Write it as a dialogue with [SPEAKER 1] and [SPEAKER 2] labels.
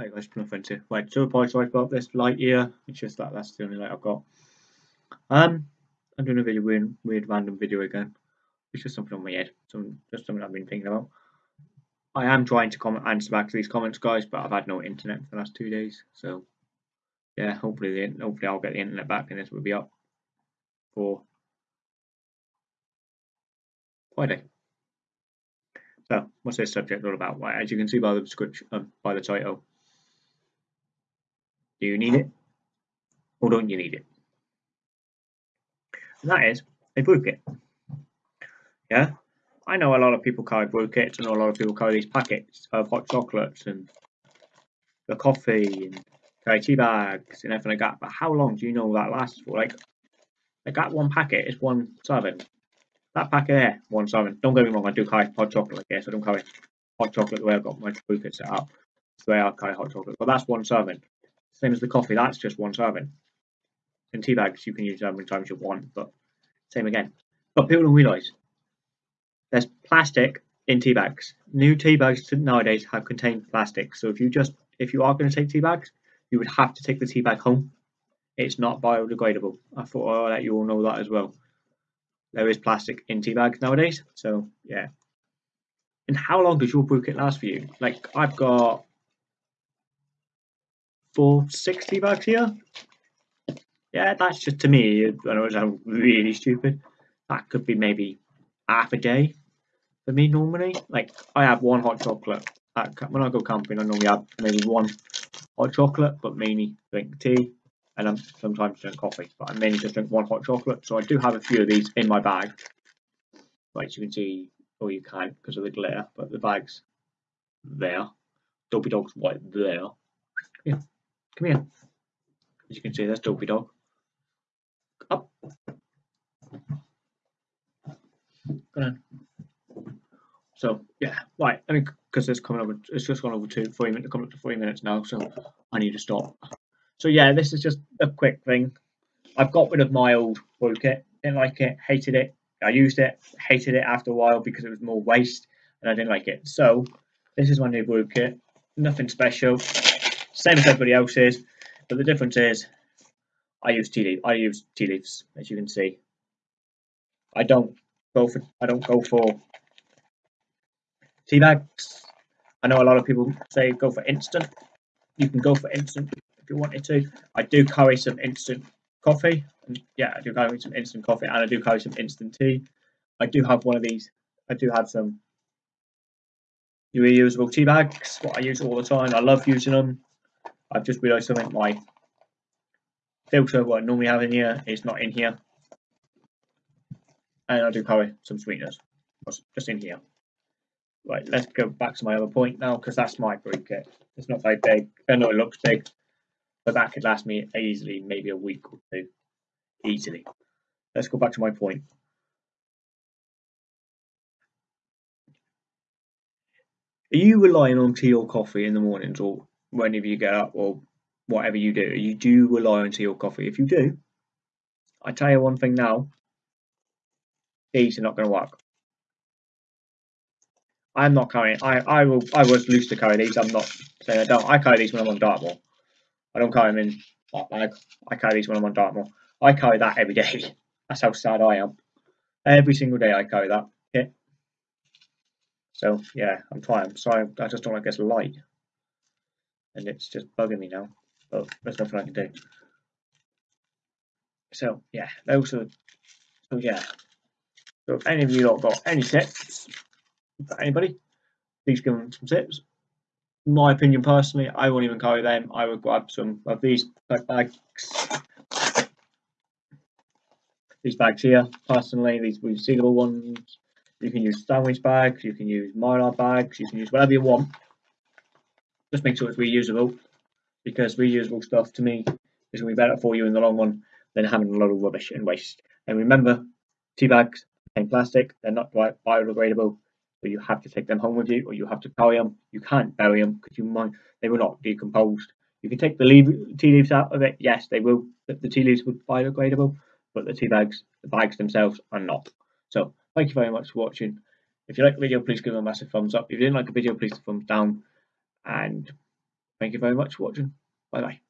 [SPEAKER 1] Hey guys, nothing to right. So apologise about this light here. It's just that that's the only light I've got. Um, I'm doing a video weird, weird random video again. It's just something on my head. Some just something I've been thinking about. I am trying to comment answer back to these comments, guys, but I've had no internet for the last two days. So yeah, hopefully the, hopefully I'll get the internet back and this will be up for Friday. So what's this subject all about? Well, as you can see by the description, um, by the title, do you need it or don't you need it? And that is a kit. Yeah, I know a lot of people carry kits. I know a lot of people carry these packets of hot chocolates and the coffee and carry tea bags and everything like that. But how long do you know that lasts for? Like, like that one packet is one serving. That packet there, one serving. Don't get me wrong, I do carry hot chocolate. Yes, I don't carry hot chocolate the way I've got my kit set up. It's the way I carry hot chocolate. But that's one serving. Same as the coffee, that's just one serving. In tea bags, you can use how many times you want, but same again. But people don't realise there's plastic in tea bags. New tea bags nowadays have contained plastic. So if you just if you are going to take tea bags, you would have to take the tea bag home. It's not biodegradable. I thought I'll let you all know that as well. There is plastic in tea bags nowadays. So yeah. And how long does your brew kit last for you? Like I've got for 60 bucks here. Yeah, that's just to me, I know it sounds really stupid. That could be maybe half a day for me normally. Like, I have one hot chocolate. At, when I go camping, I normally have maybe one hot chocolate, but mainly drink tea. And I sometimes drink coffee, but I mainly just drink one hot chocolate. So I do have a few of these in my bag. Like you can see, or you can't because of the glare, but the bag's there. Dopey Dog's right there. Yeah. Come here. As you can see, there's Dopey Dog. Up. Go on. So yeah, right. I mean, because it's coming over, it's just gone over to three minutes, coming up to three minutes now, so I need to stop. So yeah, this is just a quick thing. I've got rid of my old brew kit. Didn't like it, hated it. I used it, hated it after a while because it was more waste, and I didn't like it. So this is my new brew kit. Nothing special same as everybody else's, but the difference is I use tea leaf. I use tea leaves, as you can see. I don't go for I don't go for tea bags. I know a lot of people say go for instant. You can go for instant if you wanted to. I do carry some instant coffee. And yeah, I do carry some instant coffee and I do carry some instant tea. I do have one of these. I do have some reusable tea bags, what I use all the time. I love using them. I've just realised something. My filter, what I normally have in here, is not in here. And I do carry some sweeteners, just in here. Right, let's go back to my other point now, because that's my brew kit. It's not very big. I know it looks big, but that could last me easily, maybe a week or two. Easily. Let's go back to my point. Are you relying on tea or coffee in the mornings, or whenever you get up or whatever you do, you do rely on or coffee. If you do, I tell you one thing now, these are not going to work. I'm not carrying. I I will. I was loose to carry these. I'm not saying I don't. I carry these when I'm on Dartmoor. I don't carry them in that bag. I carry these when I'm on Dartmoor. I carry that every day. That's how sad I am. Every single day I carry that. Yeah. So yeah, I'm trying. Sorry, I just don't like this light and it's just bugging me now. But there's nothing I can do. So yeah, those are. So yeah. So if any of you lot got any tips for anybody, please give them some tips. My opinion, personally, I won't even carry them. I would grab some of these bags. These bags here, personally, these resealable ones. You can use sandwich bags, you can use mylar bags, you can use whatever you want just make sure it's reusable because reusable stuff to me is going to be better for you in the long run than having a lot of rubbish and waste. And remember, tea bags contain plastic, they're not biodegradable, so you have to take them home with you or you have to carry them. You can't bury them because you might they will not decompose. You can take the tea leaves out of it, yes, they will. The tea leaves be biodegradable, but the tea bags, the bags themselves are not. So thank you very much for watching. If you like the video, please give it a massive thumbs up. If you didn't like the video, please thumbs down and Thank you very much for watching. Bye bye.